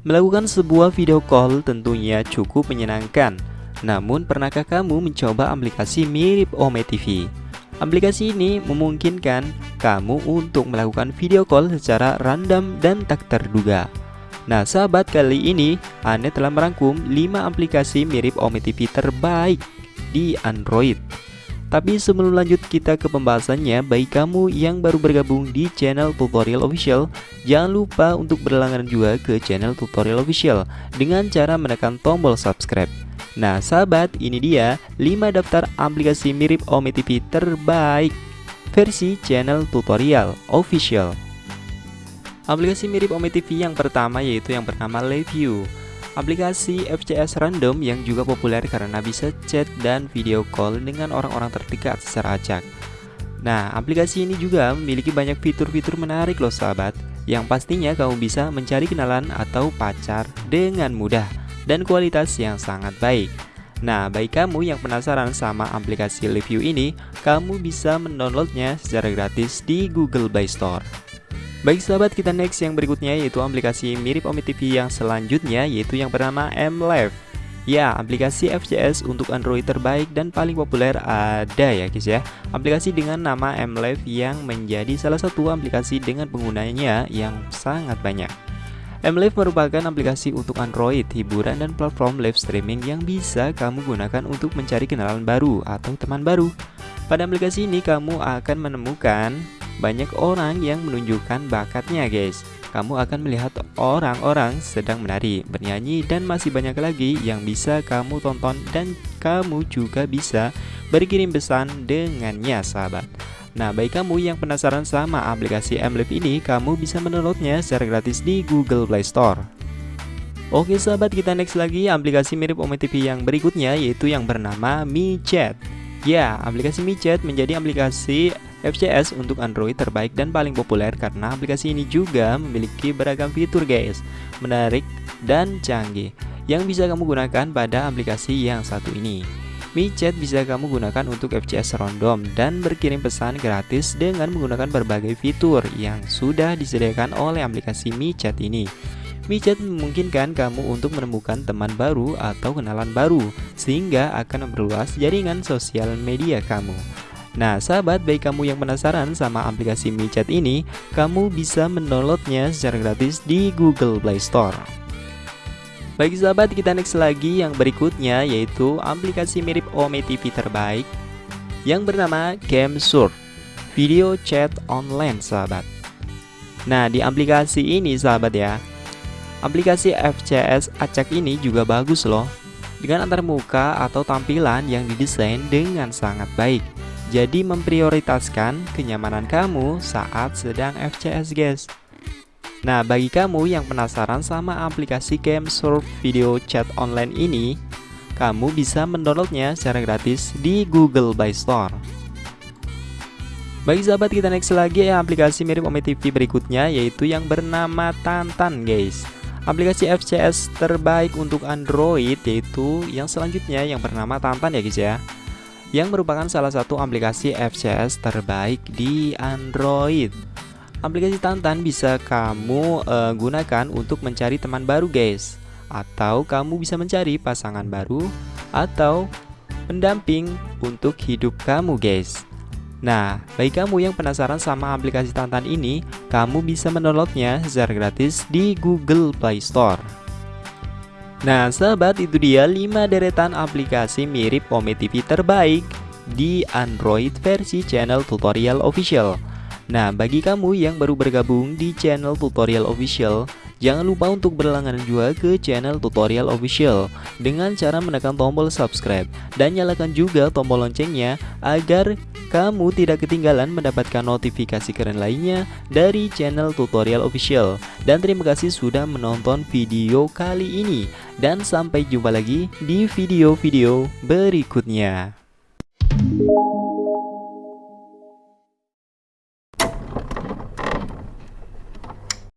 Melakukan sebuah video call tentunya cukup menyenangkan. Namun, pernahkah kamu mencoba aplikasi mirip Ome TV? Aplikasi ini memungkinkan kamu untuk melakukan video call secara random dan tak terduga. Nah, sahabat, kali ini Ane telah merangkum 5 aplikasi mirip Ome TV terbaik di Android. Tapi sebelum lanjut kita ke pembahasannya, bagi kamu yang baru bergabung di channel Tutorial Official, jangan lupa untuk berlangganan juga ke channel Tutorial Official dengan cara menekan tombol subscribe. Nah sahabat, ini dia 5 daftar aplikasi mirip Ome TV terbaik versi channel Tutorial Official. Aplikasi mirip Ome TV yang pertama yaitu yang bernama Review. Aplikasi FCS random yang juga populer karena bisa chat dan video call dengan orang-orang terdekat secara acak. Nah, aplikasi ini juga memiliki banyak fitur-fitur menarik loh sahabat, yang pastinya kamu bisa mencari kenalan atau pacar dengan mudah dan kualitas yang sangat baik. Nah, bagi kamu yang penasaran sama aplikasi review ini, kamu bisa mendownloadnya secara gratis di Google Play Store. Baik sahabat kita next yang berikutnya yaitu aplikasi mirip Omi TV yang selanjutnya yaitu yang bernama MLive Ya aplikasi FCS untuk Android terbaik dan paling populer ada ya guys ya. Aplikasi dengan nama MLive yang menjadi salah satu aplikasi dengan penggunanya yang sangat banyak. MLive merupakan aplikasi untuk Android, hiburan dan platform live streaming yang bisa kamu gunakan untuk mencari kenalan baru atau teman baru. Pada aplikasi ini kamu akan menemukan banyak orang yang menunjukkan bakatnya guys. Kamu akan melihat orang-orang sedang menari, bernyanyi dan masih banyak lagi yang bisa kamu tonton dan kamu juga bisa berkirim pesan dengannya sahabat. Nah bagi kamu yang penasaran sama aplikasi MLive ini kamu bisa mendownloadnya secara gratis di Google Play Store. Oke sahabat kita next lagi. Aplikasi mirip Ome TV yang berikutnya yaitu yang bernama MiChat Ya aplikasi MiChat menjadi aplikasi FCS untuk Android terbaik dan paling populer karena aplikasi ini juga memiliki beragam fitur guys. Menarik dan canggih yang bisa kamu gunakan pada aplikasi yang satu ini. MiChat bisa kamu gunakan untuk FCS random dan berkirim pesan gratis dengan menggunakan berbagai fitur yang sudah disediakan oleh aplikasi MiChat ini. MiChat memungkinkan kamu untuk menemukan teman baru atau kenalan baru sehingga akan memperluas jaringan sosial media kamu Nah sahabat baik kamu yang penasaran sama aplikasi MiChat ini Kamu bisa mendownloadnya secara gratis di Google Play Store. Baik sahabat kita next lagi yang berikutnya yaitu aplikasi mirip Ome TV terbaik Yang bernama GameSurf Video chat online sahabat. Nah di aplikasi ini sahabat ya Aplikasi FCS acak ini juga bagus loh dengan antar muka atau tampilan yang didesain dengan sangat baik jadi memprioritaskan kenyamanan kamu saat sedang FCS guys. Nah bagi kamu yang penasaran sama aplikasi Game Surf Video Chat Online ini Kamu bisa mendownloadnya secara gratis di Google Play Store. Bagi sahabat kita next lagi ya aplikasi mirip Ome TV berikutnya yaitu yang bernama Tantan guys. Aplikasi FCS terbaik untuk Android yaitu yang selanjutnya yang bernama Tantan ya guys ya yang merupakan salah satu aplikasi FCS terbaik di Android. Aplikasi Tantan bisa kamu uh, gunakan untuk mencari teman baru guys. Atau kamu bisa mencari pasangan baru Atau pendamping untuk hidup kamu guys. Nah, bagi kamu yang penasaran sama aplikasi Tantan ini Kamu bisa mendownloadnya secara gratis di Google Play Store Nah sahabat itu dia 5 deretan aplikasi mirip Ome TV terbaik di Android versi channel tutorial official. Nah bagi kamu yang baru bergabung di channel tutorial official Jangan lupa untuk berlangganan juga ke channel tutorial official. Dengan cara menekan tombol subscribe Dan nyalakan juga tombol loncengnya Agar kamu tidak ketinggalan mendapatkan notifikasi keren lainnya dari channel tutorial official. Dan terima kasih sudah menonton video kali ini. Dan sampai jumpa lagi di video-video berikutnya